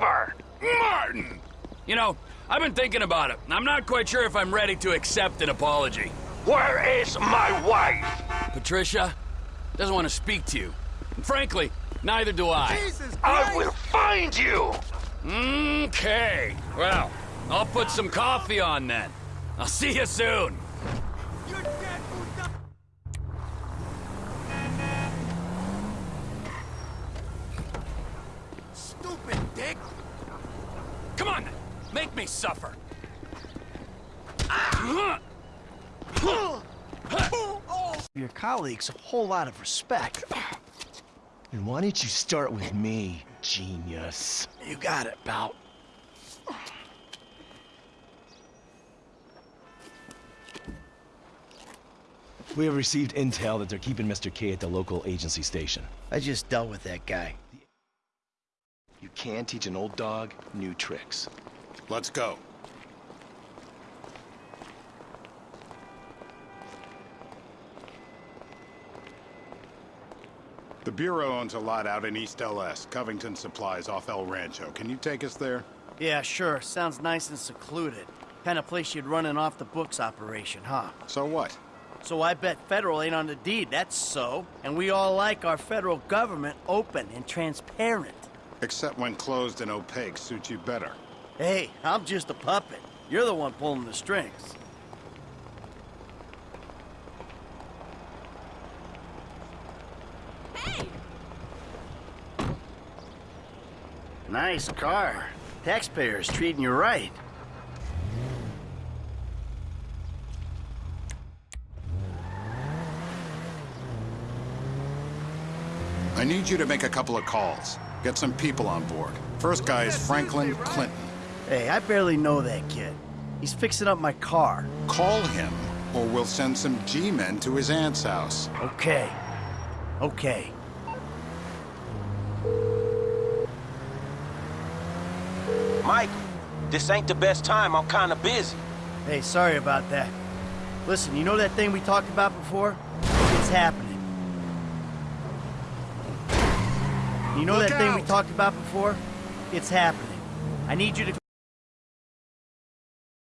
Martin! You know, I've been thinking about it. I'm not quite sure if I'm ready to accept an apology. Where is my wife? Patricia doesn't want to speak to you. And frankly, neither do I. Jesus I will find you! Okay. Well, I'll put some coffee on then. I'll see you soon. You're dead, puta! Stupid dick! Come on, then. Make me suffer. your colleagues a whole lot of respect. And why don't you start with me, genius? You got it, pal. We have received intel that they're keeping Mr. K at the local agency station. I just dealt with that guy. You can teach an old dog new tricks. Let's go. The Bureau owns a lot out in East LS, Covington Supplies off El Rancho. Can you take us there? Yeah, sure. Sounds nice and secluded. Kind of place you'd run an off-the-books operation, huh? So what? So I bet federal ain't on the deed, that's so. And we all like our federal government open and transparent. Except when closed and opaque suits you better. Hey, I'm just a puppet. You're the one pulling the strings. Hey! Nice car. Taxpayers treating you right. I need you to make a couple of calls. Get some people on board. First guy is Franklin Clinton. Hey, I barely know that kid. He's fixing up my car. Call him, or we'll send some G-men to his aunt's house. Okay. Okay. Mike, this ain't the best time. I'm kinda busy. Hey, sorry about that. Listen, you know that thing we talked about before? It's happening. You know Look that thing we talked about before? It's happening. I need you to